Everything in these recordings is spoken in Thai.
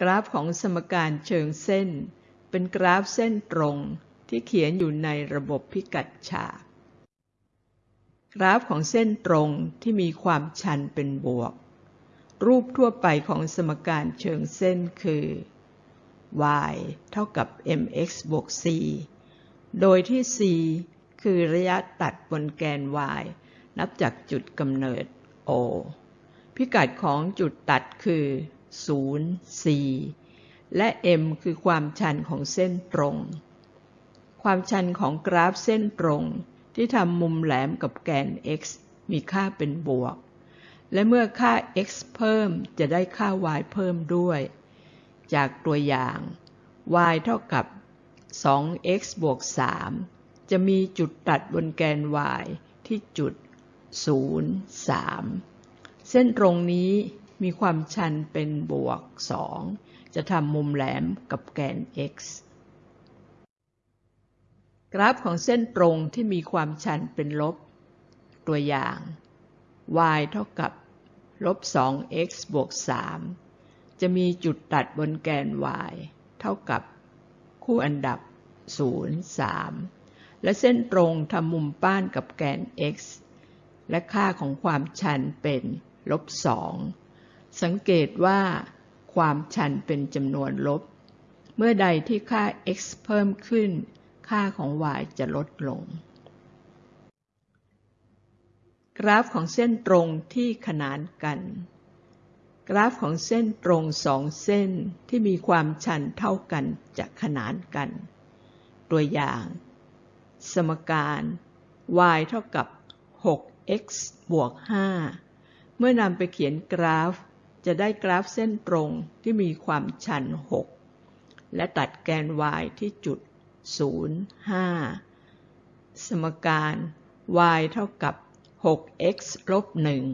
กราฟของสมการเชิงเส้น เป็นกราฟเส้นตรงที่เขียนอยู่ในระบบพิกัดฉาก กราฟของเส้นตรงที่มีความชันเป็นบวก รูปทั่วไปของสมการเชิงเส้นคือ y เท่ากับ mx บวก c โดยที่ c คือระยะตัดบนแกน y นับจากจุดกำเนิด o พิกัดของจุดตัดคือ 0 4 และ m คือความชันของเส้นตรง ความชันของกราฟเส้นตรง ที่ทำมุมแหลมกับแกน x มีค่าเป็นบวก และเมื่อค่า x เพิ่มจะได้ค่า y เพิ่มด้วย จากตัวอย่าง y เท่ากับ 2x บวก 3 จะมีจุดตัดบนแกน y ที่จุด 0 3 เส้นตรงนี้ มีความชันเป็นบวก 2 จะทำมุมแหลมกับแกน x กราฟของเส้นตรงที่มีความชันเป็นลบ ตัวอย่าง y เท่ากับลบ 2x บวก 3 จะมีจุดตัดบนแกน y เท่ากับคู่อันดับ 0 3 และเส้นตรงทำมุมป้านกับแกน x และค่าของความชันเป็นลบ 2 สังเกตว่าความชันเป็นจำนวนลบ เมื่อใดที่ค่า x เพิ่มขึ้น ค่าของ y จะลดลง กราฟของเส้นตรงที่ขนานกัน กราฟของเส้นตรงสองเส้นที่มีความชันเท่ากันจะขนานกัน ตัวอย่าง สมการ y เท่ากับ 6x บวก 5 เมื่อนำไปเขียนกราฟ จะได้กราฟเส้นตรงที่มีความชัน 6 และตัดแกน y ที่จุด 0 5 สมการ y เท่ากับ 6x ลบ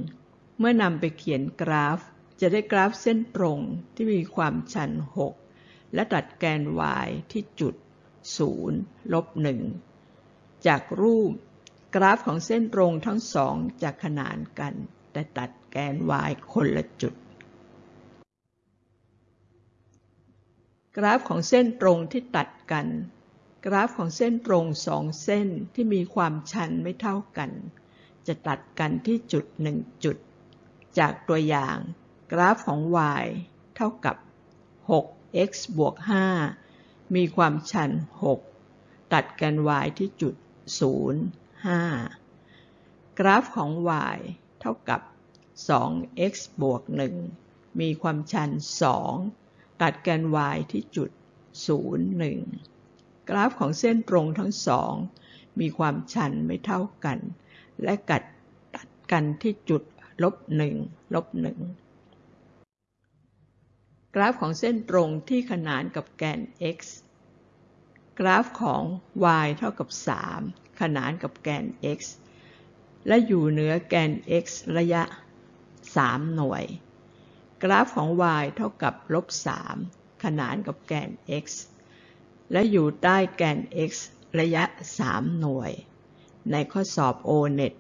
1 เมื่อนำไปเขียนกราฟ จะได้กราฟเส้นตรงที่มีความชัน 6 และตัดแกน y ที่จุด 0 ลบ 1 จากรูปกราฟของเส้นตรงทั้งสองจะขนานกัน แต่ตัดแกน y คนละจุด กราฟของเส้นตรงที่ตัดกัน กราฟของเส้นตรงสองเส้นที่มีความชันไม่เท่ากัน จะตัดกันที่จุดหนึ่งจุด จากตัวอย่าง กราฟของ y เท่ากับ 6x บวก 5 มีความชัน 6 ตัดแกน y ที่จุด 0 5 กราฟของ y เท่ากับ 2x บวก 1 มีความชัน 2 ตัดแกน y ที่จุด 0 1 กราฟของเส้นตรงทั้งสอง มีความชันไม่เท่ากัน และกัดตัดกันที่จุดลบ1ลบ1กราฟของเส้นตรงที่ขนานกับแกน x กราฟของ y เท่ากับ 3 ขนานกับแกน x และอยู่เหนือแกน x ระยะ 3 หน่วย กราฟของ y เท่ากับลบ 3 ขนานกับแกน x และอยู่ใต้แกน x ระยะ 3 หน่วย ในข้อสอบ O-NET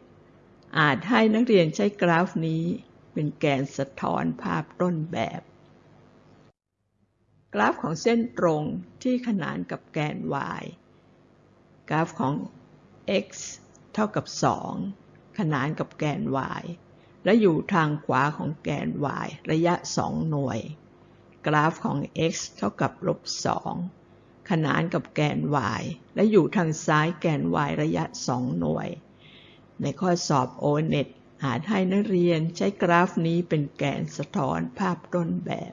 อาจให้นักเรียนใช้กราฟนี้เป็นแกนสะท้อนภาพต้นแบบ กราฟของเส้นตรงที่ขนานกับแกน y กราฟของ x เท่ากับ 2 ขนานกับแกน y และอยู่ทางขวาของแกน y ระยะ 2 หน่วย กราฟของ x เท่ากับลบ 2 ขนานกับแกน y และอยู่ทางซ้ายแกน y ระยะ 2 หน่วย ในข้อสอบ O-NET อาจให้นักเรียนใช้กราฟนี้เป็นแกนสะท้อนภาพต้นแบบ